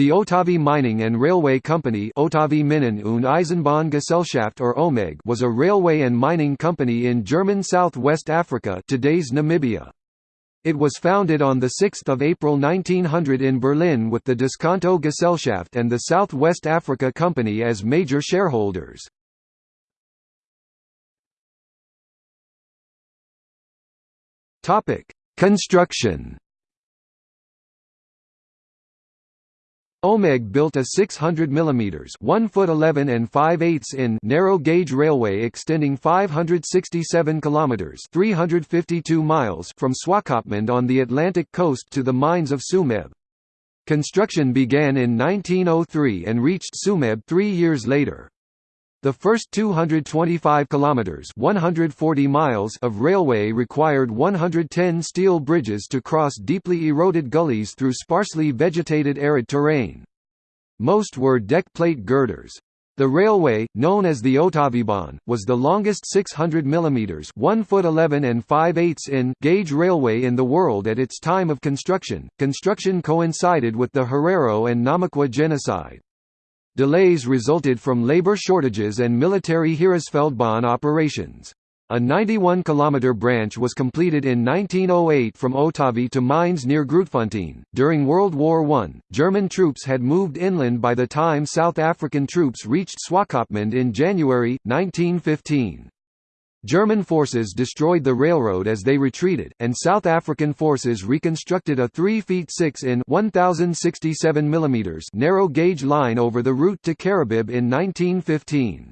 The Otavi Mining and Railway Company Otavi Minen und or OMEG was a railway and mining company in German South-West Africa today's Namibia. It was founded on 6 April 1900 in Berlin with the Disconto Gesellschaft and the South West Africa Company as major shareholders. Construction OMEG built a 600 mm 1 foot 11 and 5 eighths in narrow gauge railway extending 567 kilometers 352 miles from Swakopmund on the Atlantic coast to the mines of Tsumeb. Construction began in 1903 and reached Tsumeb 3 years later. The first 225 kilometers (140 miles) of railway required 110 steel bridges to cross deeply eroded gullies through sparsely vegetated arid terrain. Most were deck plate girders. The railway, known as the Otavibahn, was the longest 600 mm 1 foot 11 and 5 eighths in gauge railway in the world at its time of construction. Construction coincided with the Herero and Namaqua genocide. Delays resulted from labor shortages and military Heeresfeldbahn operations. A 91-kilometer branch was completed in 1908 from Otavi to mines near Grootfontein. During World War I, German troops had moved inland by the time South African troops reached Swakopmund in January 1915. German forces destroyed the railroad as they retreated, and South African forces reconstructed a 3 feet 6 in 1067 mm narrow gauge line over the route to Karibib in 1915.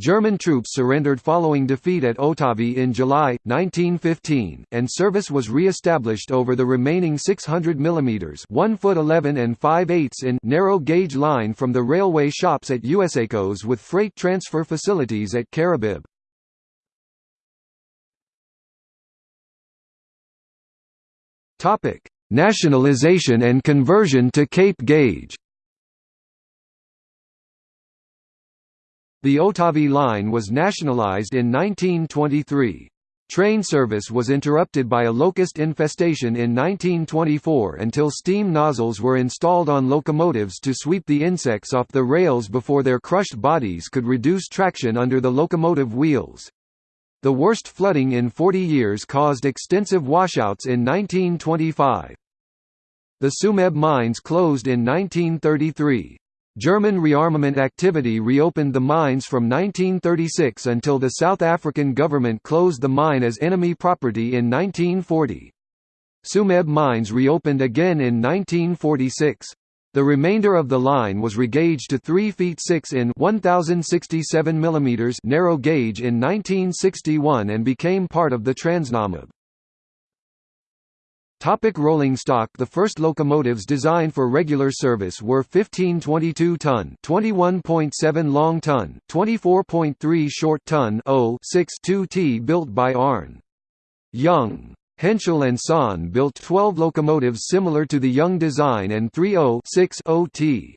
German troops surrendered following defeat at Otavi in July, 1915, and service was re-established over the remaining 600 mm 1 foot 11 and 5 eighths in narrow gauge line from the railway shops at Usakos with freight transfer facilities at Karibib. Topic: Nationalization and conversion to Cape gauge. The Otavi line was nationalized in 1923. Train service was interrupted by a locust infestation in 1924 until steam nozzles were installed on locomotives to sweep the insects off the rails before their crushed bodies could reduce traction under the locomotive wheels. The worst flooding in 40 years caused extensive washouts in 1925. The Tsumeb mines closed in 1933. German rearmament activity reopened the mines from 1936 until the South African government closed the mine as enemy property in 1940. Tsumeb mines reopened again in 1946. The remainder of the line was regauged to 3 feet 6 in 1067 mm narrow gauge in 1961 and became part of the Transnamib. Topic rolling stock The first locomotives designed for regular service were 15 22-ton 21.7 long-ton, 24.3 short-ton 0 t built by Arn. Jung. Henschel and Sohn built 12 locomotives similar to the Jung design and 30 t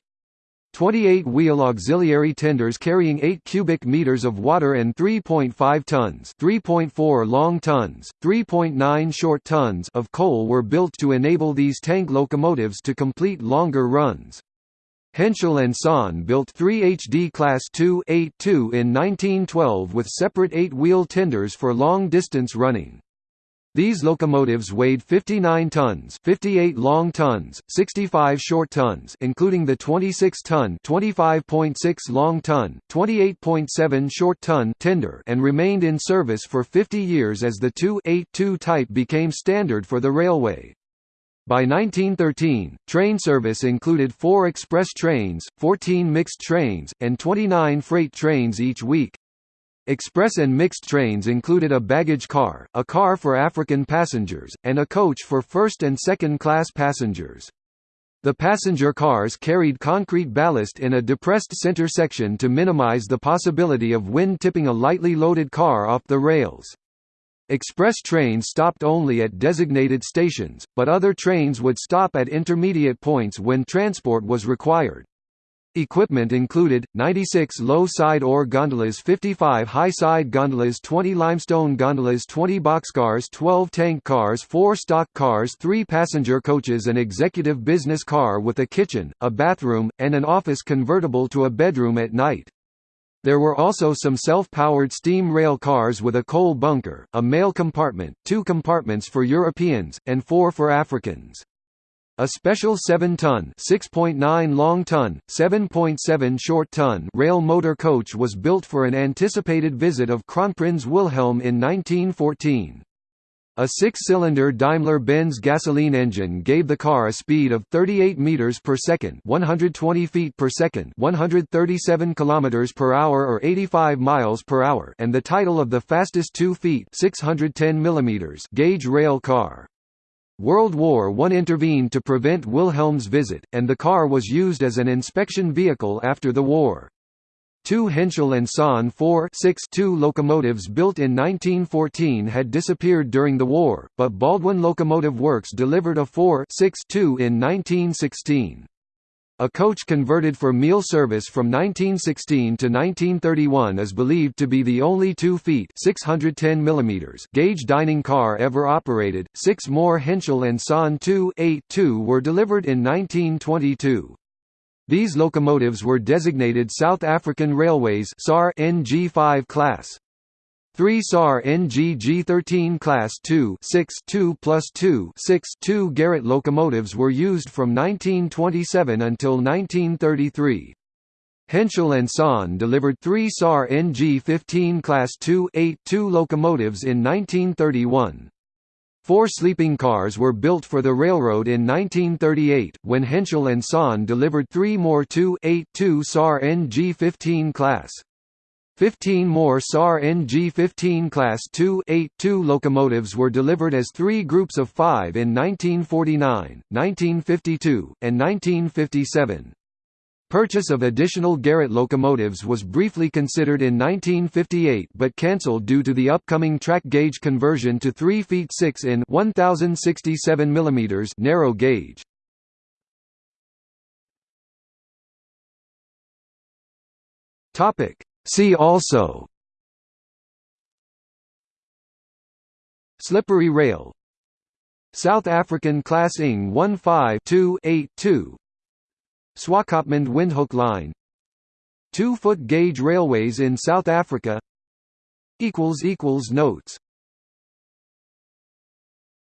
28-wheel auxiliary tenders carrying 8 cubic meters of water and 3.5 tons 3.4 long tons, 3.9 short tons of coal were built to enable these tank locomotives to complete longer runs. Henschel and Sohn built three HD Class 2 in 1912 with separate eight-wheel tenders for long-distance running. These locomotives weighed 59 tons, 58 long tons, 65 short tons, including the 26-ton, 25.6 long ton, 28.7 short ton tender, and remained in service for 50 years as the 2-8-2 type became standard for the railway. By 1913, train service included 4 express trains, 14 mixed trains, and 29 freight trains each week. Express and mixed trains included a baggage car, a car for African passengers, and a coach for first and second class passengers. The passenger cars carried concrete ballast in a depressed center section to minimize the possibility of wind tipping a lightly loaded car off the rails. Express trains stopped only at designated stations, but other trains would stop at intermediate points when transport was required. Equipment included, 96 low-side ore gondolas 55 high-side gondolas 20 limestone gondolas 20 boxcars 12 tank cars 4 stock cars 3 passenger coaches an executive business car with a kitchen, a bathroom, and an office convertible to a bedroom at night. There were also some self-powered steam rail cars with a coal bunker, a mail compartment, two compartments for Europeans, and four for Africans. A special 7-ton (6.9 long-ton, 7.7 short-ton) rail motor coach was built for an anticipated visit of Kronprinz Wilhelm in 1914. A six-cylinder Daimler-Benz gasoline engine gave the car a speed of 38 meters per second, 120 feet per second, 137 kilometers per hour or 85 miles per hour, and the title of the fastest 2 feet, 610 millimeters gauge rail car. World War I intervened to prevent Wilhelm's visit, and the car was used as an inspection vehicle after the war. Two Henschel and Sohn 4 locomotives built in 1914 had disappeared during the war, but Baldwin Locomotive Works delivered a 4 2 in 1916. A coach converted for meal service from 1916 to 1931 is believed to be the only 2 feet 610 mm gauge dining car ever operated. Six more Henschel and Son 2 were delivered in 1922. These locomotives were designated South African Railways SAR NG5 class. Three SAR NG G13 Class 2 6 2 plus 2 6 2 Garratt locomotives were used from 1927 until 1933. Henschel and Sohn delivered three SAR NG15 Class 2 8 2 locomotives in 1931. Four sleeping cars were built for the railroad in 1938, when Henschel and Sohn delivered three more 2 8 2 SAR NG15 class. Fifteen more SAR NG-15 Class 2-8-2 locomotives were delivered as three groups of five in 1949, 1952, and 1957. Purchase of additional Garratt locomotives was briefly considered in 1958 but cancelled due to the upcoming track gauge conversion to 3 feet 6 in 1067 mm narrow gauge. Topic See also. Slippery rail. South African Class ING 15282 Swakopmund Windhoek Line. Two-foot gauge railways in South Africa. Notes